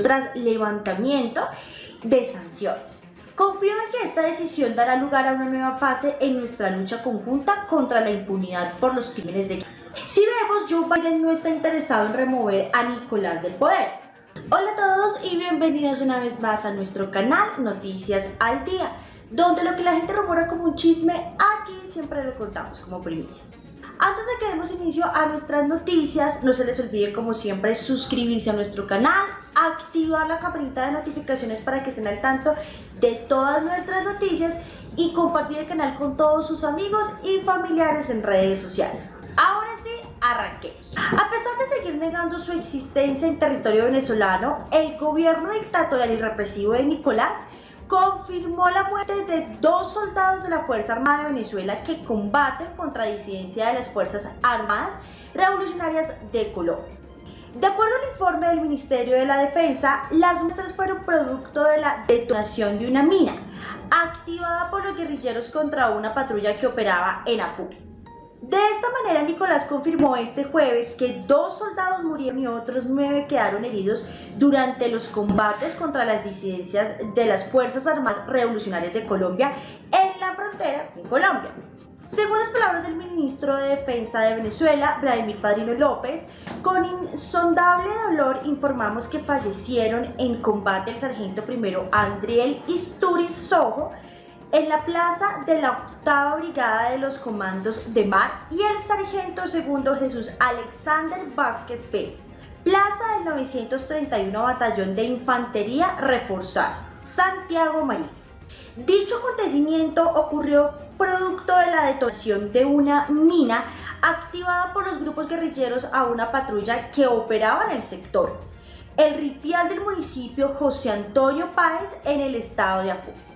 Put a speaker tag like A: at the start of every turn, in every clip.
A: tras levantamiento de sanciones. Confío en que esta decisión dará lugar a una nueva fase en nuestra lucha conjunta contra la impunidad por los crímenes de guerra. Si vemos, Joe Biden no está interesado en remover a Nicolás del poder. Hola a todos y bienvenidos una vez más a nuestro canal Noticias al Día, donde lo que la gente rumora como un chisme, aquí siempre lo contamos como primicia. Antes de que demos inicio a nuestras noticias, no se les olvide como siempre suscribirse a nuestro canal, activar la campanita de notificaciones para que estén al tanto de todas nuestras noticias y compartir el canal con todos sus amigos y familiares en redes sociales. Ahora sí, arranquemos. A pesar de seguir negando su existencia en territorio venezolano, el gobierno dictatorial y represivo de Nicolás confirmó la muerte de dos soldados de la Fuerza Armada de Venezuela que combaten contra disidencia de las Fuerzas Armadas Revolucionarias de Colombia. De acuerdo al informe del Ministerio de la Defensa, las muestras fueron producto de la detonación de una mina activada por los guerrilleros contra una patrulla que operaba en Apure. De esta manera, Nicolás confirmó este jueves que dos soldados murieron y otros nueve quedaron heridos durante los combates contra las disidencias de las Fuerzas Armadas Revolucionarias de Colombia en la frontera con Colombia. Según las palabras del ministro de Defensa de Venezuela, Vladimir Padrino López, con insondable dolor informamos que fallecieron en combate el sargento primero Andriel Isturiz Sojo, en la plaza de la octava brigada de los comandos de mar y el sargento segundo Jesús Alexander Vázquez Pérez, plaza del 931 Batallón de Infantería Reforzado, Santiago María. Dicho acontecimiento ocurrió producto de la detonación de una mina activada por los grupos guerrilleros a una patrulla que operaba en el sector, el ripial del municipio José Antonio Páez en el estado de Apure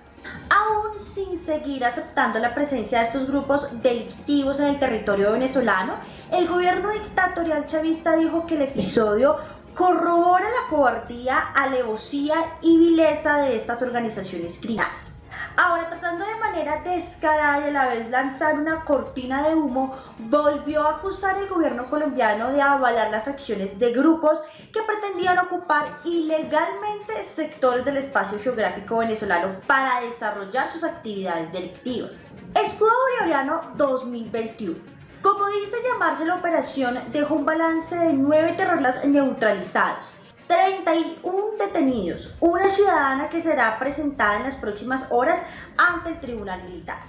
A: aún sin seguir aceptando la presencia de estos grupos delictivos en el territorio venezolano, el gobierno dictatorial chavista dijo que el episodio corrobora la cobardía, alevosía y vileza de estas organizaciones criminales. Ahora, tratando de manera descarada y a la vez lanzar una cortina de humo, volvió a acusar el gobierno colombiano de avalar las acciones de grupos que pretendían ocupar ilegalmente sectores del espacio geográfico venezolano para desarrollar sus actividades delictivas. Escudo Bolivariano 2021 como dice llamarse la operación, dejó un balance de nueve terroristas neutralizados, 31 detenidos, una ciudadana que será presentada en las próximas horas ante el Tribunal Militar.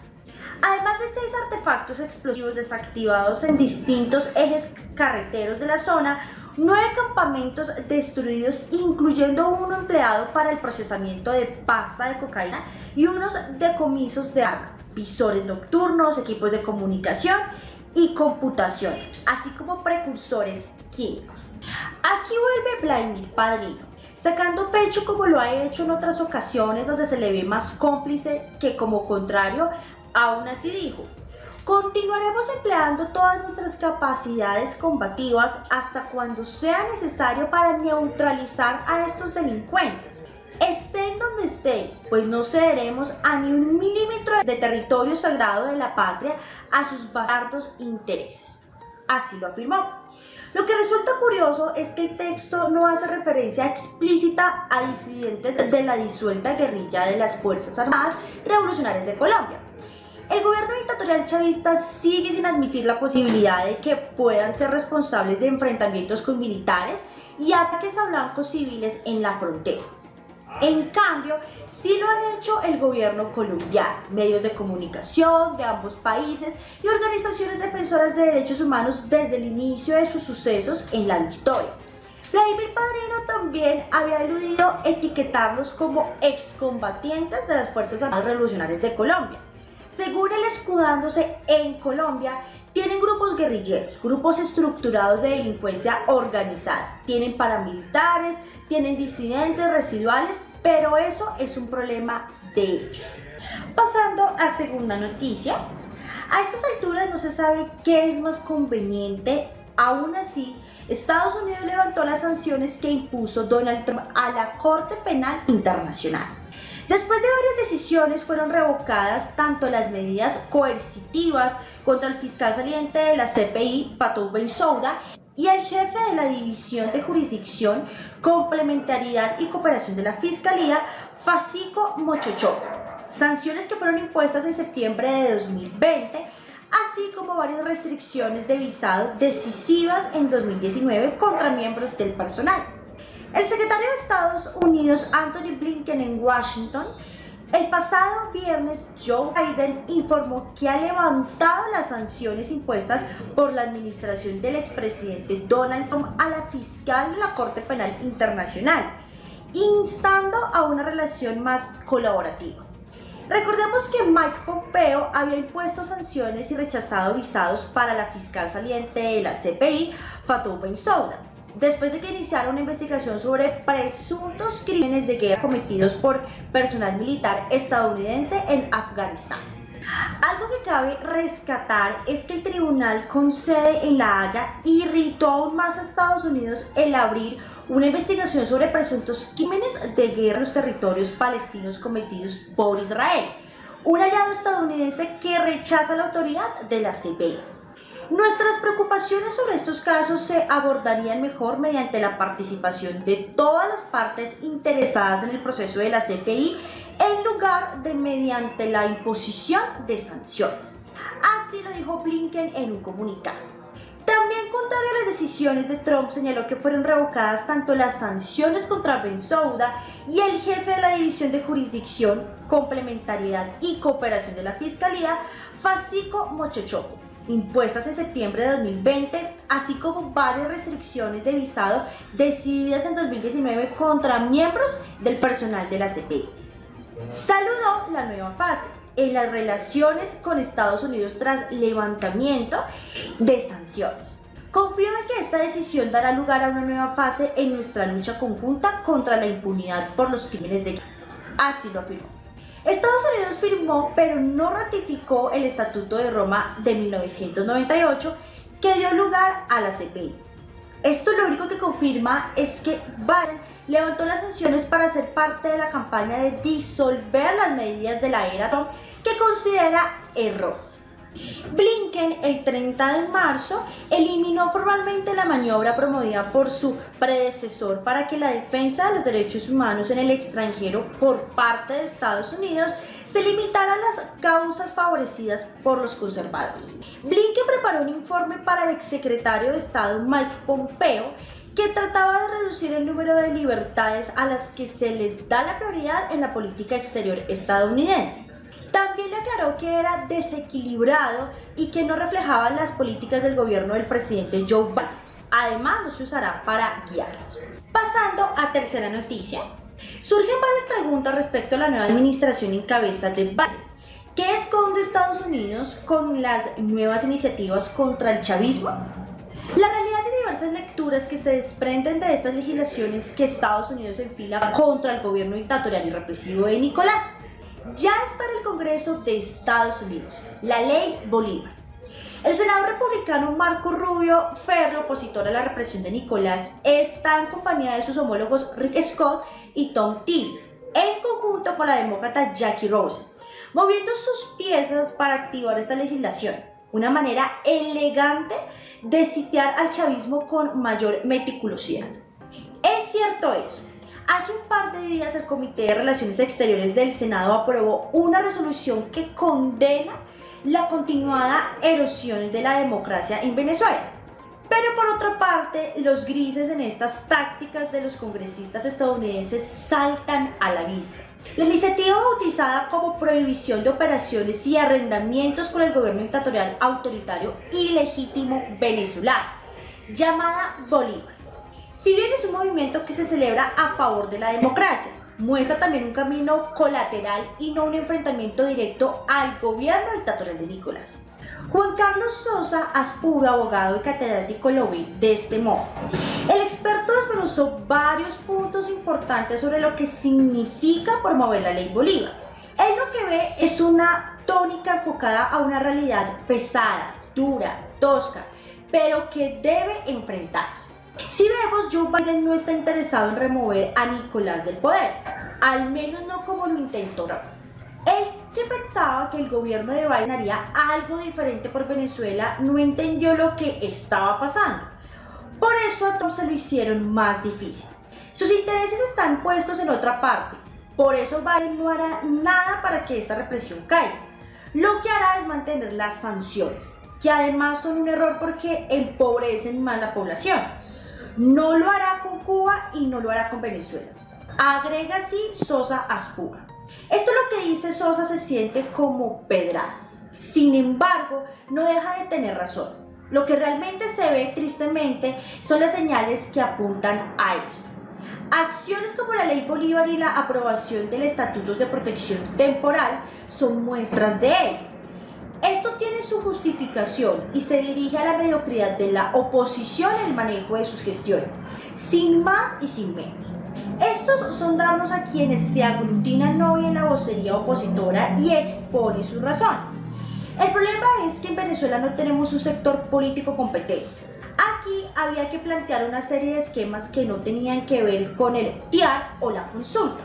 A: Además de seis artefactos explosivos desactivados en distintos ejes carreteros de la zona, nueve campamentos destruidos, incluyendo uno empleado para el procesamiento de pasta de cocaína y unos decomisos de armas, visores nocturnos, equipos de comunicación y computación, así como precursores químicos. Aquí vuelve Vladimir Padrino, sacando pecho como lo ha hecho en otras ocasiones donde se le ve más cómplice que como contrario, aún así dijo, Continuaremos empleando todas nuestras capacidades combativas hasta cuando sea necesario para neutralizar a estos delincuentes. Estén donde estén, pues no cederemos a ni un milímetro de territorio sagrado de la patria a sus bastardos intereses. Así lo afirmó. Lo que resulta curioso es que el texto no hace referencia explícita a disidentes de la disuelta guerrilla de las Fuerzas Armadas Revolucionarias de Colombia. El gobierno dictatorial chavista sigue sin admitir la posibilidad de que puedan ser responsables de enfrentamientos con militares y ataques a blancos civiles en la frontera. En cambio, sí lo han hecho el gobierno colombiano, medios de comunicación de ambos países y organizaciones defensoras de derechos humanos desde el inicio de sus sucesos en la victoria. Vladimir Padrino también había eludido etiquetarlos como excombatientes de las Fuerzas Armadas Revolucionarias de Colombia. Según él escudándose en Colombia, tienen grupos guerrilleros, grupos estructurados de delincuencia organizada, tienen paramilitares, tienen disidentes residuales, pero eso es un problema de ellos. Pasando a segunda noticia, a estas alturas no se sabe qué es más conveniente, aún así, Estados Unidos levantó las sanciones que impuso Donald Trump a la Corte Penal Internacional. Después de varias decisiones fueron revocadas tanto las medidas coercitivas contra el fiscal saliente de la CPI, Fatou Bensouda, y el jefe de la División de Jurisdicción, Complementariedad y Cooperación de la Fiscalía, Fasico Mochocho. Sanciones que fueron impuestas en septiembre de 2020, así como varias restricciones de visado decisivas en 2019 contra miembros del personal. El secretario de Estados Unidos, Anthony Blinken, en Washington, el pasado viernes, Joe Biden informó que ha levantado las sanciones impuestas por la administración del expresidente Donald Trump a la fiscal de la Corte Penal Internacional, instando a una relación más colaborativa. Recordemos que Mike Pompeo había impuesto sanciones y rechazado visados para la fiscal saliente de la CPI, Fatou Bensouda después de que iniciara una investigación sobre presuntos crímenes de guerra cometidos por personal militar estadounidense en Afganistán. Algo que cabe rescatar es que el tribunal con sede en La Haya irritó aún más a Estados Unidos el abrir una investigación sobre presuntos crímenes de guerra en los territorios palestinos cometidos por Israel, un aliado estadounidense que rechaza la autoridad de la CPI. Nuestras preocupaciones sobre estos casos se abordarían mejor mediante la participación de todas las partes interesadas en el proceso de la CPI en lugar de mediante la imposición de sanciones. Así lo dijo Blinken en un comunicado. También contrario a las decisiones de Trump, señaló que fueron revocadas tanto las sanciones contra Bensouda y el jefe de la División de Jurisdicción, Complementariedad y Cooperación de la Fiscalía, Fasico Mochochoco impuestas en septiembre de 2020, así como varias restricciones de visado decididas en 2019 contra miembros del personal de la CPI. Saludó la nueva fase en las relaciones con Estados Unidos tras levantamiento de sanciones. Confirma que esta decisión dará lugar a una nueva fase en nuestra lucha conjunta contra la impunidad por los crímenes de guerra. Así lo afirmó. Estados Unidos firmó pero no ratificó el Estatuto de Roma de 1998 que dio lugar a la CPI. Esto lo único que confirma es que Biden levantó las sanciones para ser parte de la campaña de disolver las medidas de la era Trump que considera errores. Blinken el 30 de marzo eliminó formalmente la maniobra promovida por su predecesor para que la defensa de los derechos humanos en el extranjero por parte de Estados Unidos se limitara a las causas favorecidas por los conservadores. Blinken preparó un informe para el exsecretario de Estado Mike Pompeo que trataba de reducir el número de libertades a las que se les da la prioridad en la política exterior estadounidense. También le aclaró que era desequilibrado y que no reflejaba las políticas del gobierno del presidente Joe Biden. Además, no se usará para guiarlas. Pasando a tercera noticia, surgen varias preguntas respecto a la nueva administración en cabeza de Biden. ¿Qué esconde Estados Unidos con las nuevas iniciativas contra el chavismo? La realidad de diversas lecturas que se desprenden de estas legislaciones que Estados Unidos enfila contra el gobierno dictatorial y represivo de Nicolás ya está en el Congreso de Estados Unidos, la Ley Bolívar. El senador republicano Marco Rubio Ferro, opositor a la represión de Nicolás, está en compañía de sus homólogos Rick Scott y Tom Tillis, en conjunto con la demócrata Jackie Rose, moviendo sus piezas para activar esta legislación, una manera elegante de sitiar al chavismo con mayor meticulosidad. Es cierto eso, Hace un par de días el Comité de Relaciones Exteriores del Senado aprobó una resolución que condena la continuada erosión de la democracia en Venezuela. Pero por otra parte, los grises en estas tácticas de los congresistas estadounidenses saltan a la vista. La iniciativa bautizada como prohibición de operaciones y arrendamientos con el gobierno dictatorial autoritario y legítimo venezolano, llamada Bolívar si bien es un movimiento que se celebra a favor de la democracia, muestra también un camino colateral y no un enfrentamiento directo al gobierno dictatorial de Nicolás. Juan Carlos Sosa Aspuro, abogado y catedrático, lo ve de este modo. El experto desmenuzó varios puntos importantes sobre lo que significa promover la ley Bolívar. Él lo que ve es una tónica enfocada a una realidad pesada, dura, tosca, pero que debe enfrentarse. Si vemos, Joe Biden no está interesado en remover a Nicolás del poder, al menos no como lo intentó Él que pensaba que el gobierno de Biden haría algo diferente por Venezuela no entendió lo que estaba pasando. Por eso a Trump se lo hicieron más difícil. Sus intereses están puestos en otra parte, por eso Biden no hará nada para que esta represión caiga. Lo que hará es mantener las sanciones, que además son un error porque empobrecen más la población. No lo hará con Cuba y no lo hará con Venezuela. Agrega así Sosa Aspura. Esto lo que dice Sosa se siente como pedradas. Sin embargo, no deja de tener razón. Lo que realmente se ve tristemente son las señales que apuntan a esto. Acciones como la Ley Bolívar y la aprobación del Estatuto de Protección Temporal son muestras de ello. Esto tiene su justificación y se dirige a la mediocridad de la oposición en el manejo de sus gestiones, sin más y sin menos. Estos son darnos a quienes se aglutinan hoy en la vocería opositora y exponen sus razones. El problema es que en Venezuela no tenemos un sector político competente. Aquí había que plantear una serie de esquemas que no tenían que ver con el TIAR o la consulta.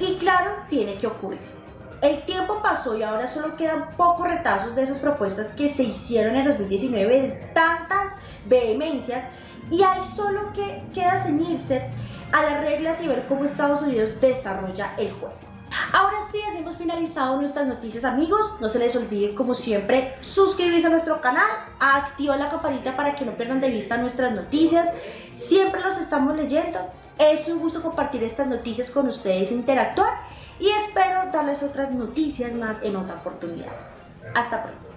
A: Y claro, tiene que ocurrir. El tiempo pasó y ahora solo quedan pocos retazos de esas propuestas que se hicieron en 2019 de tantas vehemencias y hay solo que queda ceñirse a las reglas y ver cómo Estados Unidos desarrolla el juego. Ahora sí, así hemos finalizado nuestras noticias amigos. No se les olvide como siempre suscribirse a nuestro canal, activar la campanita para que no pierdan de vista nuestras noticias. Siempre los estamos leyendo. Es un gusto compartir estas noticias con ustedes, interactuar y espero darles otras noticias más en otra oportunidad. Hasta pronto.